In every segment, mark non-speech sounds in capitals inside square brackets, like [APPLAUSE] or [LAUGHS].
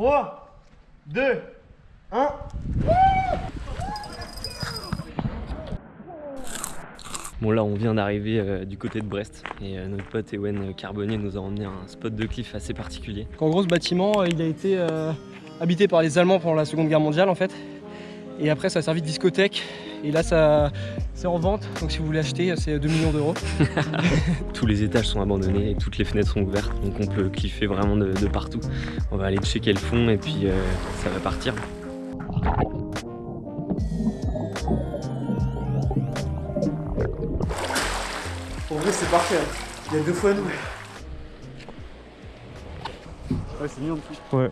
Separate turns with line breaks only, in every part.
3, 2, 1.
Bon là on vient d'arriver euh, du côté de Brest et euh, notre pote Ewen Carbonnier nous a emmené à un spot de cliff assez particulier.
En gros ce bâtiment euh, il a été euh, habité par les Allemands pendant la seconde guerre mondiale en fait et après ça a servi de discothèque et là ça c'est en vente donc si vous voulez acheter c'est 2 millions d'euros. [LAUGHS]
Tous les étages sont abandonnés et toutes les fenêtres sont ouvertes donc on peut cliffer vraiment de, de partout. On va aller checker le fond et puis euh, ça va partir.
En vrai, c'est parfait. hein. Il y a deux fois nous. Ouais, c'est mignon de plus.
Ouais.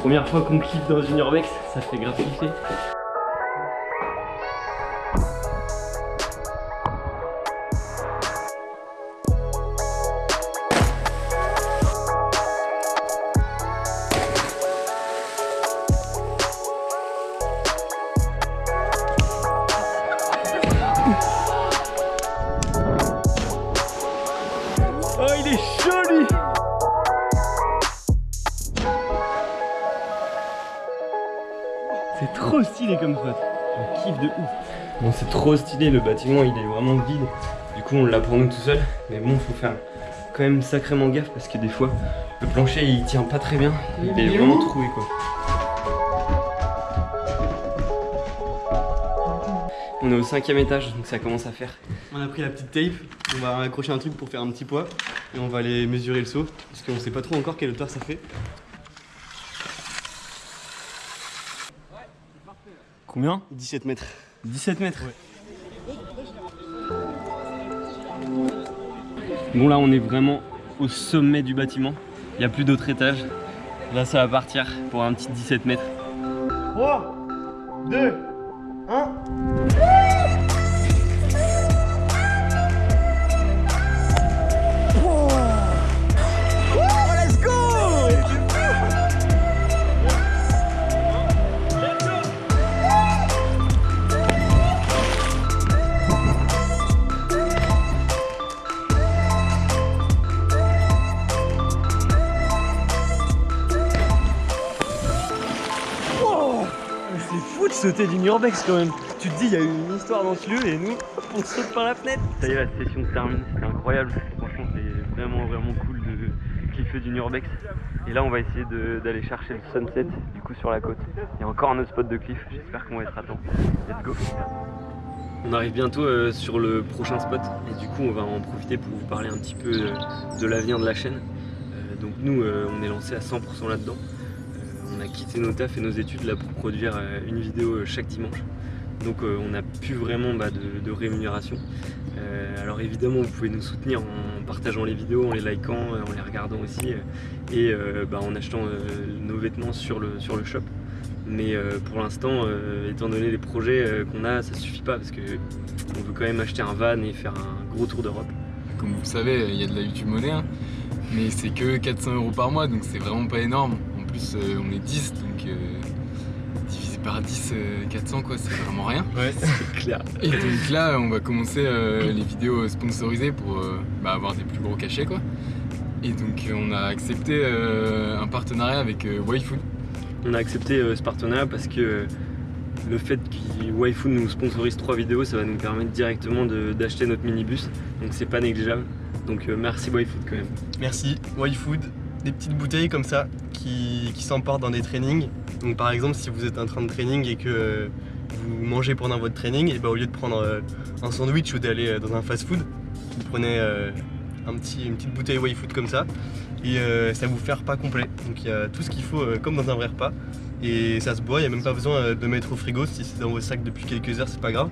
Première fois qu'on cliffe dans une urbex, ça fait grave kiffer. Comme. Je kiffe de ouf. Bon, c'est trop stylé, le bâtiment il est vraiment vide. Du coup, on l'a pour nous tout seul. Mais bon, faut faire quand même sacrément gaffe parce que des fois, le plancher il tient pas très bien. Il est vraiment troué quoi. On est au cinquième étage, donc ça commence à faire.
On a pris la petite tape. On va accrocher un truc pour faire un petit poids. Et on va aller mesurer le saut. Parce qu'on sait pas trop encore quelle hauteur ça fait.
Combien
17 mètres.
17 mètres. Bon là on est vraiment au sommet du bâtiment. Il n'y a plus d'autres étages. Là ça va partir pour un petit 17 mètres.
3, 2, 1.
C'est fou de sauter d'une urbex quand même. Tu te dis il y a eu une histoire dans ce lieu et nous on saute par la fenêtre. Ça y est la session se termine, c'était incroyable. Franchement c'est vraiment vraiment cool de cliffer d'une urbex. Et là on va essayer d'aller chercher le sunset du coup sur la côte. Il y a encore un autre spot de cliff, j'espère qu'on va être à temps. Let's go on arrive bientôt euh, sur le prochain spot et du coup on va en profiter pour vous parler un petit peu euh, de l'avenir de la chaîne. Euh, donc nous euh, on est lancé à 100% là-dedans. On a quitté nos tafs et nos études là pour produire euh, une vidéo euh, chaque dimanche. Donc euh, on n'a plus vraiment bah, de, de rémunération. Euh, alors évidemment vous pouvez nous soutenir en partageant les vidéos, en les likant, en les regardant aussi et euh, bah, en achetant euh, nos vêtements sur le, sur le shop. Mais euh, pour l'instant, euh, étant donné les projets euh, qu'on a, ça suffit pas parce que on veut quand même acheter un van et faire un gros tour d'Europe.
Comme vous le savez, il y a de la YouTube monnaie, hein. mais c'est que 400 euros par mois, donc c'est vraiment pas énorme. Plus, euh, on est 10, donc euh, divisé par 10, euh, 400 quoi, c'est vraiment rien.
Ouais, [LAUGHS] c'est clair.
Et donc là, on va commencer euh, les vidéos sponsorisées pour euh, bah, avoir des plus gros cachets quoi. Et donc euh, on a accepté euh, un partenariat avec euh, YFood.
On a accepté euh, ce partenariat parce que euh, le fait que Waifu nous sponsorise trois vidéos, ça va nous permettre directement d'acheter notre minibus. Donc c'est pas négligeable. Donc euh, merci Waifu quand même.
Merci, YFood, des petites bouteilles comme ça qui, qui s'emportent dans des trainings. Donc par exemple si vous êtes en train de training et que euh, vous mangez pendant votre training, et bah, au lieu de prendre euh, un sandwich ou d'aller euh, dans un fast food, vous prenez un petit, une petite bouteille YFood comme ça et ça vous fait repas complet. Donc il y a tout ce qu'il faut comme dans un vrai repas et ça se boit, il n'y a même pas besoin de mettre au frigo, si c'est dans vos sacs depuis quelques heures c'est pas grave.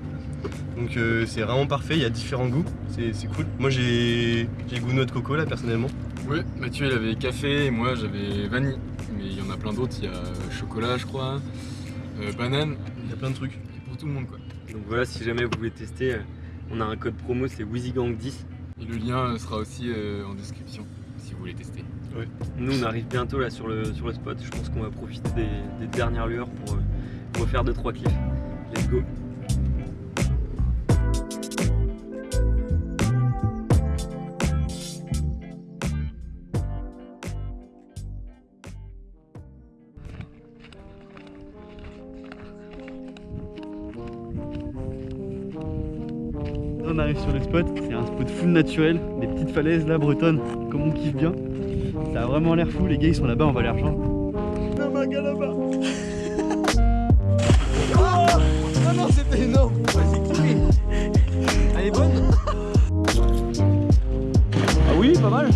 Donc c'est vraiment parfait, il y a différents goûts, c'est cool. Moi j'ai j'ai goût noix de coco là personnellement.
Oui, Mathieu il avait café et moi j'avais vanille. Mais il y en a plein d'autres, il y a chocolat je crois, euh, banane,
Il y a plein de trucs.
a pour tout le monde quoi.
Donc voilà, si jamais vous voulez tester, euh, on a un code promo, c'est WheezyGang10.
Et le lien sera aussi euh, en description si vous voulez tester.
Nous on arrive bientôt là sur le, sur le spot. Je pense qu'on va profiter des, des dernières lueurs pour euh, refaire 2-3 cliffs. Let's go
spot. C'est un spot full naturel, des petites falaises là bretonnes, comme on kiffe bien. Ça a vraiment l'air fou, les gars ils sont là-bas, on va les rejoindre.
Un gars là-bas Oh [LAUGHS] non, c'était énorme Vas-y, Elle est bonne
Ah oui, pas mal.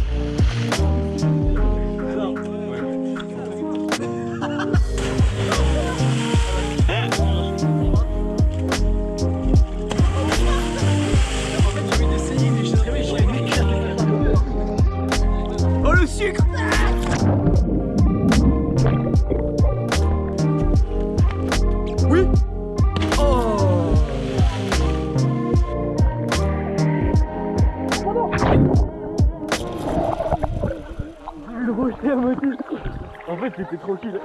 En fait, c'était tranquille.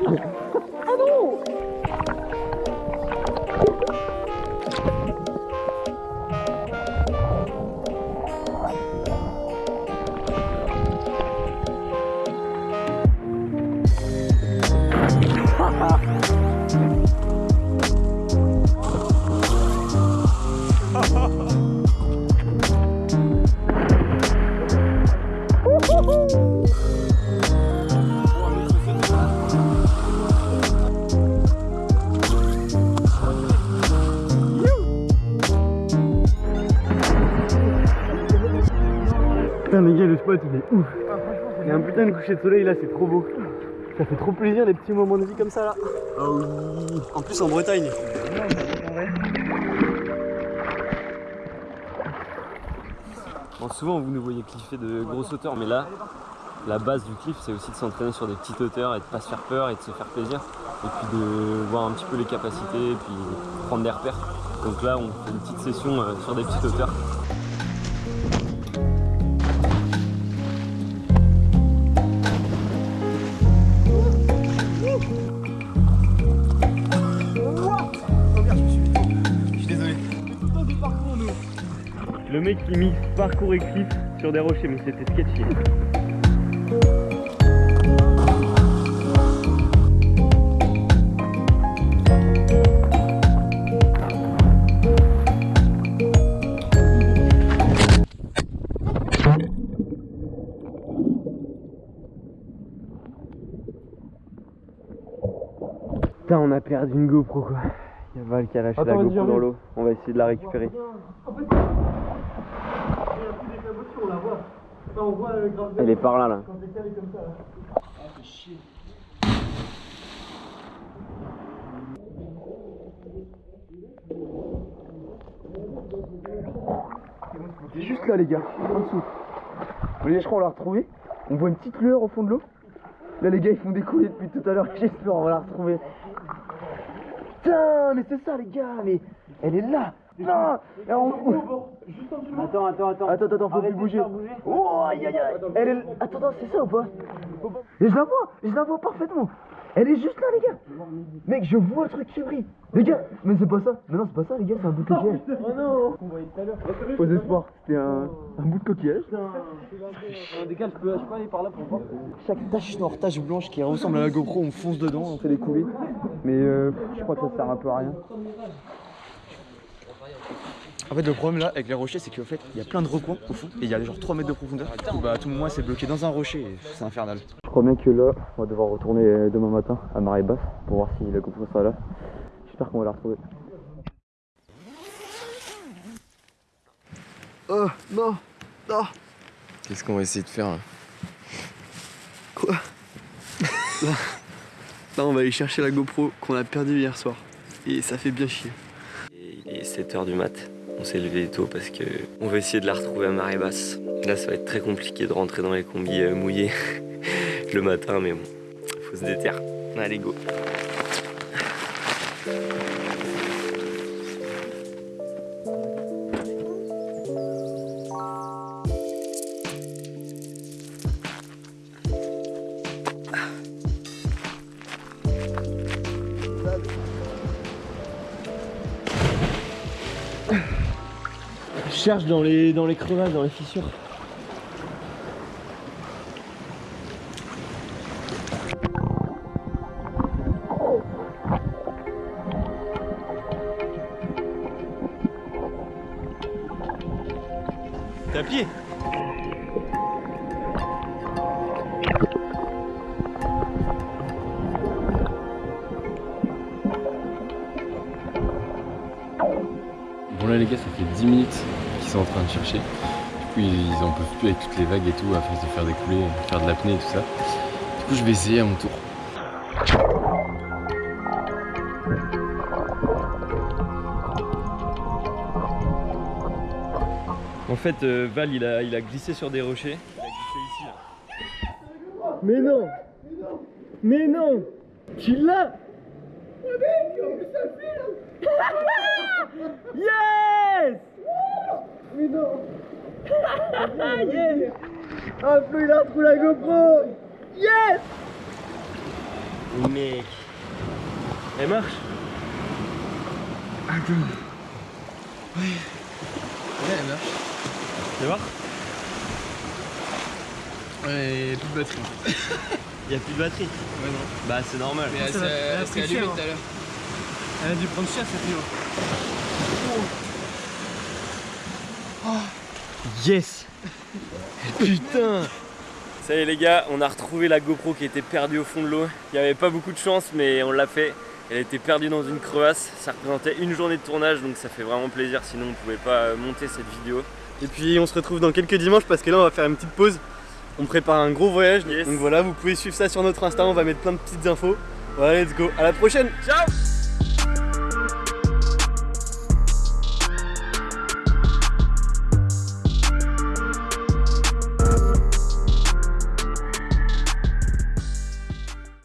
Ouf. Il y a un putain de coucher de soleil là, c'est trop beau. Ça fait trop plaisir les petits moments de vie comme ça là.
Ah oui En plus en Bretagne
Bon, souvent vous nous voyez cliffer de grosses hauteurs, mais là, la base du cliff, c'est aussi de s'entraîner sur des petites hauteurs et de pas se faire peur et de se faire plaisir. Et puis de voir un petit peu les capacités et puis prendre des repères. Donc là, on fait une petite session euh, sur des petites hauteurs.
Mec qui mixe parcours et cliff sur des rochers, mais c'était sketchy. Putain, on a perdu une GoPro quoi. Il y a Val qui a lâché
Attends,
la GoPro dans l'eau. On va essayer de la récupérer. Elle est par là là. C'est juste là les gars, en dessous. Vous voyez, je crois on l'a retrouvé. On voit une petite lueur au fond de l'eau. Là les gars ils font des coulées depuis tout à l'heure, [LAUGHS] j'espère on va la retrouver. Putain, mais c'est ça les gars, mais elle est là. Non Et on- Attends, attends, attends. Attends, attends, faut plus bouger. Oh, aïe, aïe, aïe. Elle est... Attends, attends, c'est ça ou pas? Et je la vois, je la vois parfaitement. Elle est juste là, les gars. Mec, je vois le truc qui brille. Les gars, mais c'est pas ça. Mais non, c'est pas ça, les gars, c'est un bout de coquillage. Oh non Faux espoir, c'était un, un bout de coquillage.
Je peux, je peux aller par là pour voir.
Chaque tache noire, tache blanche qui ressemble à la GoPro, on fonce dedans, on fait des coulées. Mais euh, je crois que ça sert un peu à rien. En fait, le problème là avec les rochers, c'est qu'en fait, il y a plein de recoins au fond et il y a genre 3 mètres de profondeur. Du coup, bah, à tout moment, c'est bloqué dans un rocher et c'est infernal. Je crois bien que là, on va devoir retourner demain matin à marée basse pour voir si la GoPro sera là. J'espère qu'on va la retrouver.
Oh non Non
Qu'est-ce qu'on va essayer de faire là
Quoi? Là, là, on va aller chercher la GoPro qu'on a perdue hier soir. Et ça fait bien chier.
Il est 7h du mat. On s'est levé tôt parce que on va essayer de la retrouver à marée basse. Là, ça va être très compliqué de rentrer dans les combis euh, mouillés [LAUGHS] le matin, mais bon, faut se déterre. Allez, go.
Cherche dans les, dans les crevasses, dans les fissures.
T'es à pied
Bon là les gars ça fait 10 minutes sont en train de chercher. Du coup ils, en peuvent plus avec toutes les vagues et tout à force de faire des coulées, faire de l'apnée et tout ça. Du coup je vais essayer à mon tour.
En fait, euh, Val, il a, il a glissé sur des rochers. Il a glissé ici, là.
Mais non Mais non Tu l'as [LAUGHS] Yes Yes Ah Flo il a retrouvé la GoPro Yes
Mec. Elle marche
Ouais, elle marche.
Tu voir
Ouais, plus de batterie.
Il [LAUGHS] y a plus de batterie.
Ouais, non.
Bah, c'est normal.
Mais
elle a
elle
pris
s'est allumée
cher,
tout à l'heure.
Elle a dû prendre cher cette nuit.
Yes Putain Ça y est les gars, on a retrouvé la GoPro qui était perdue au fond de l'eau. Il n'y avait pas beaucoup de chance mais on l'a fait. Elle était perdue dans une crevasse. Ça représentait une journée de tournage donc ça fait vraiment plaisir sinon on pouvait pas euh, monter cette vidéo.
Et puis on se retrouve dans quelques dimanches parce que là on va faire une petite pause. On prépare un gros voyage.
Yes.
Donc voilà, vous pouvez suivre ça sur notre Insta, on va mettre plein de petites infos. Voilà, let's go. À la prochaine. Ciao